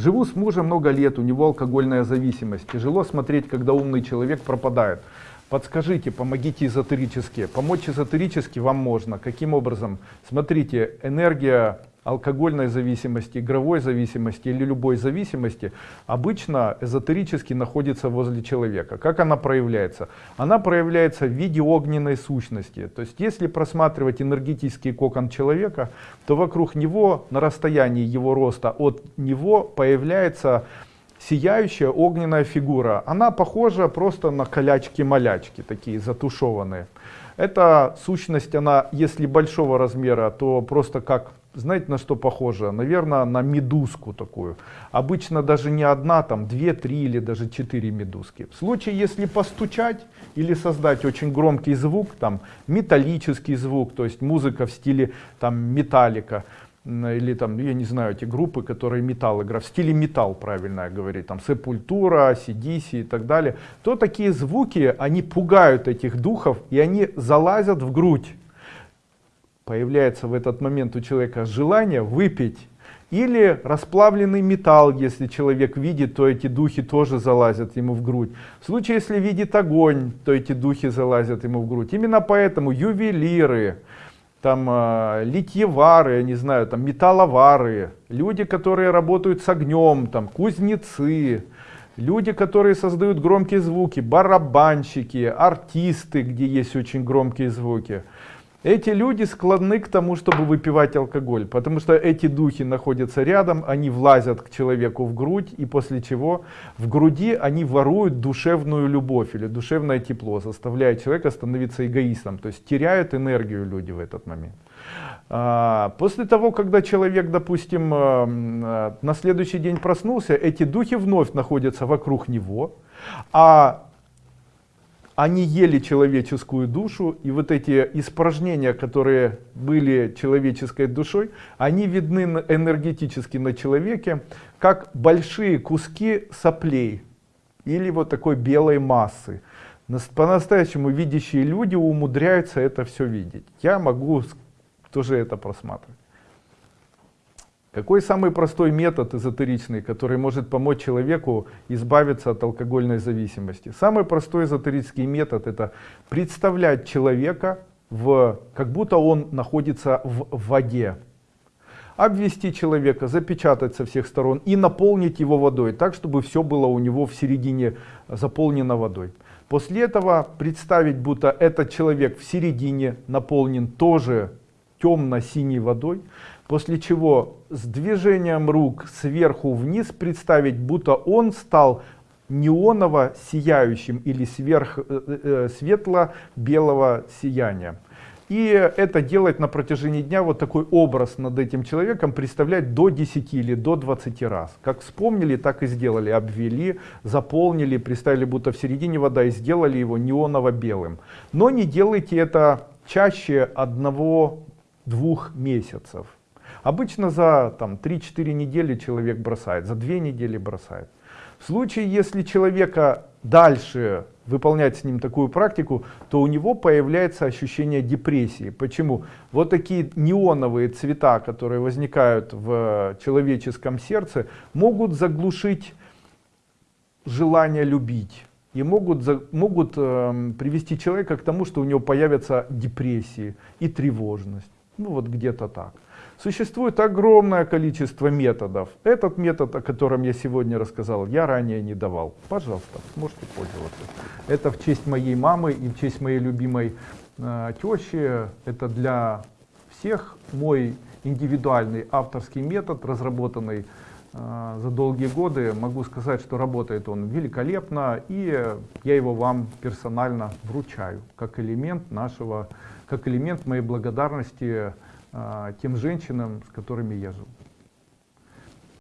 Живу с мужем много лет, у него алкогольная зависимость. Тяжело смотреть, когда умный человек пропадает. Подскажите, помогите эзотерически. Помочь эзотерически вам можно. Каким образом? Смотрите, энергия алкогольной зависимости, игровой зависимости или любой зависимости обычно эзотерически находится возле человека. Как она проявляется? Она проявляется в виде огненной сущности. То есть если просматривать энергетический кокон человека, то вокруг него на расстоянии его роста от него появляется сияющая огненная фигура. Она похожа просто на колячки-малячки, такие затушеванные. Эта сущность, она если большого размера, то просто как знаете, на что похоже? Наверное, на медузку такую. Обычно даже не одна, там две, три или даже четыре медузки. В случае, если постучать или создать очень громкий звук, там металлический звук, то есть музыка в стиле там металлика, или там, я не знаю, эти группы, которые металл играют, в стиле металл, правильно говорить, там Сепультура, CDC и так далее, то такие звуки, они пугают этих духов, и они залазят в грудь появляется в этот момент у человека желание выпить или расплавленный металл, если человек видит, то эти духи тоже залазят ему в грудь. В случае, если видит огонь, то эти духи залазят ему в грудь. Именно поэтому ювелиры, там э, литьевары, я не знаю, там металловары, люди, которые работают с огнем, там кузнецы, люди, которые создают громкие звуки, барабанщики, артисты, где есть очень громкие звуки. Эти люди склонны к тому, чтобы выпивать алкоголь, потому что эти духи находятся рядом, они влазят к человеку в грудь, и после чего в груди они воруют душевную любовь или душевное тепло, заставляя человека становиться эгоистом, то есть теряют энергию люди в этот момент. А, после того, когда человек, допустим, э, э, на следующий день проснулся, эти духи вновь находятся вокруг него, а они ели человеческую душу, и вот эти испражнения, которые были человеческой душой, они видны энергетически на человеке, как большие куски соплей или вот такой белой массы. По-настоящему видящие люди умудряются это все видеть. Я могу тоже это просматривать. Какой самый простой метод эзотеричный, который может помочь человеку избавиться от алкогольной зависимости? Самый простой эзотерический метод это представлять человека, в, как будто он находится в воде. Обвести человека, запечатать со всех сторон и наполнить его водой, так чтобы все было у него в середине заполнено водой. После этого представить, будто этот человек в середине наполнен тоже темно-синей водой, после чего с движением рук сверху вниз представить, будто он стал неоново сияющим или сверх э, э, э, светло-белого сияния. И это делать на протяжении дня вот такой образ над этим человеком, представлять до 10 или до 20 раз. Как вспомнили, так и сделали. Обвели, заполнили, представили будто в середине вода и сделали его неоново-белым. Но не делайте это чаще одного-двух месяцев. Обычно за 3-4 недели человек бросает, за 2 недели бросает. В случае, если человека дальше выполнять с ним такую практику, то у него появляется ощущение депрессии. Почему? Вот такие неоновые цвета, которые возникают в человеческом сердце, могут заглушить желание любить и могут, могут э, привести человека к тому, что у него появятся депрессии и тревожность. Ну вот где-то так. Существует огромное количество методов. Этот метод, о котором я сегодня рассказал, я ранее не давал. Пожалуйста, можете пользоваться. Это в честь моей мамы и в честь моей любимой э, тещи. Это для всех мой индивидуальный авторский метод, разработанный э, за долгие годы. Могу сказать, что работает он великолепно, и я его вам персонально вручаю, как элемент нашего, как элемент моей благодарности тем женщинам, с которыми я жил.